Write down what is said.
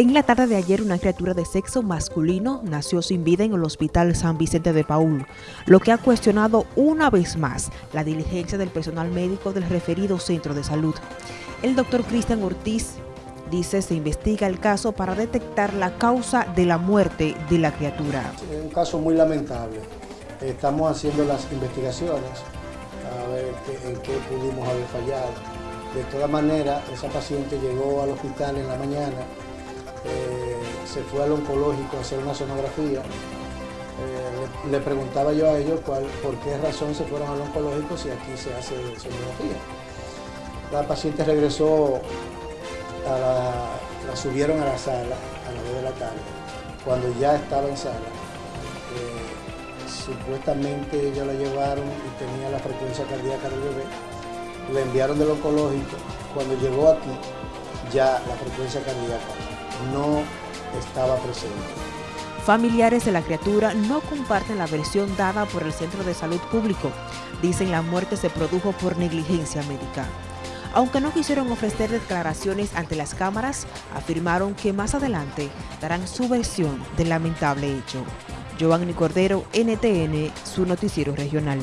En la tarde de ayer, una criatura de sexo masculino nació sin vida en el Hospital San Vicente de Paul, lo que ha cuestionado una vez más la diligencia del personal médico del referido centro de salud. El doctor Cristian Ortiz dice se investiga el caso para detectar la causa de la muerte de la criatura. Es un caso muy lamentable. Estamos haciendo las investigaciones a ver en qué pudimos haber fallado. De todas maneras, esa paciente llegó al hospital en la mañana eh, se fue al oncológico a hacer una sonografía. Eh, le, preguntaba yo a ellos cuál, por qué razón se fueron al oncológico si aquí se hace sonografía. La paciente regresó, a la, subieron a la sala a las 2 de la tarde. Cuando ya estaba en sala, eh, supuestamente ellos la llevaron y tenía la frecuencia cardíaca del bebé. Le enviaron del oncológico. Cuando llegó aquí, ya la frecuencia cardíaca no estaba presente. Familiares de la criatura no comparten la versión dada por el Centro de Salud Público. Dicen la muerte se produjo por negligencia médica. Aunque no quisieron ofrecer declaraciones ante las cámaras, afirmaron que más adelante darán su versión del lamentable hecho. Giovanni Cordero, NTN, su noticiero regional.